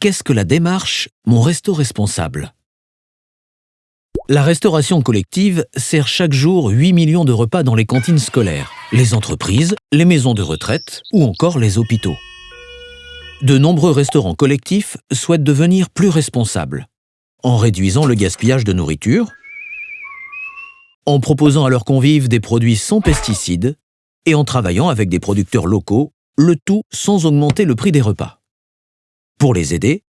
qu'est-ce que la démarche Mon resto responsable? La restauration collective sert chaque jour 8 millions de repas dans les cantines scolaires, les entreprises, les maisons de retraite ou encore les hôpitaux. De nombreux restaurants collectifs souhaitent devenir plus responsables, en réduisant le gaspillage de nourriture, en proposant à leurs convives des produits sans pesticides et en travaillant avec des producteurs locaux, le tout sans augmenter le prix des repas. Pour les aider,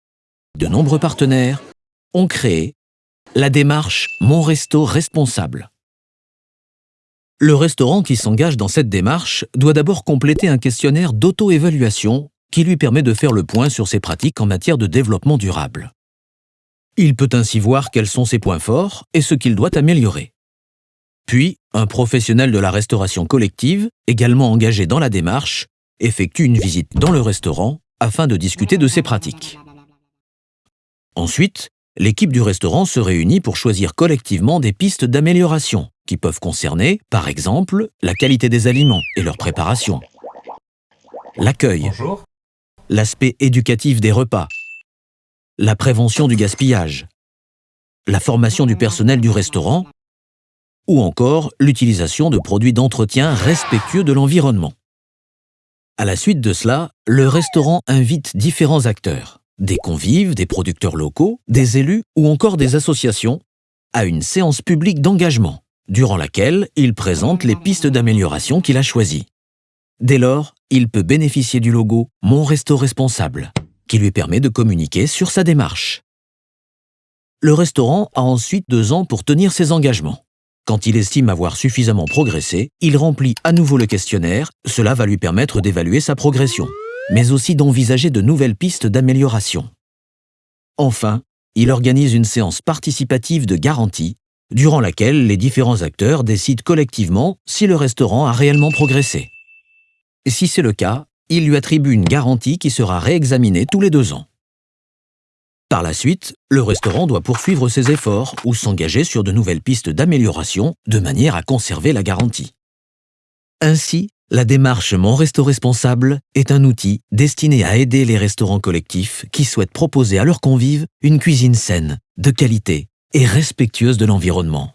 de nombreux partenaires ont créé la démarche Mon Resto Responsable. Le restaurant qui s'engage dans cette démarche doit d'abord compléter un questionnaire d'auto-évaluation qui lui permet de faire le point sur ses pratiques en matière de développement durable. Il peut ainsi voir quels sont ses points forts et ce qu'il doit améliorer. Puis, un professionnel de la restauration collective, également engagé dans la démarche, effectue une visite dans le restaurant afin de discuter de ses pratiques. Ensuite, l'équipe du restaurant se réunit pour choisir collectivement des pistes d'amélioration qui peuvent concerner, par exemple, la qualité des aliments et leur préparation, l'accueil, l'aspect éducatif des repas, la prévention du gaspillage, la formation du personnel du restaurant. Ou encore l'utilisation de produits d'entretien respectueux de l'environnement. À la suite de cela, le restaurant invite différents acteurs, des convives, des producteurs locaux, des élus ou encore des associations, à une séance publique d'engagement, durant laquelle il présente les pistes d'amélioration qu'il a choisies. Dès lors, il peut bénéficier du logo Mon Resto Responsable, qui lui permet de communiquer sur sa démarche. Le restaurant a ensuite deux ans pour tenir ses engagements. Quand il estime avoir suffisamment progressé, il remplit à nouveau le questionnaire, cela va lui permettre d'évaluer sa progression, mais aussi d'envisager de nouvelles pistes d'amélioration. Enfin, il organise une séance participative de garantie, durant laquelle les différents acteurs décident collectivement si le restaurant a réellement progressé. Si c'est le cas, il lui attribue une garantie qui sera réexaminée tous les deux ans. Par la suite, le restaurant doit poursuivre ses efforts ou s'engager sur de nouvelles pistes d'amélioration de manière à conserver la garantie. Ainsi, la démarche Mon Resto Responsable est un outil destiné à aider les restaurants collectifs qui souhaitent proposer à leurs convives une cuisine saine, de qualité et respectueuse de l'environnement.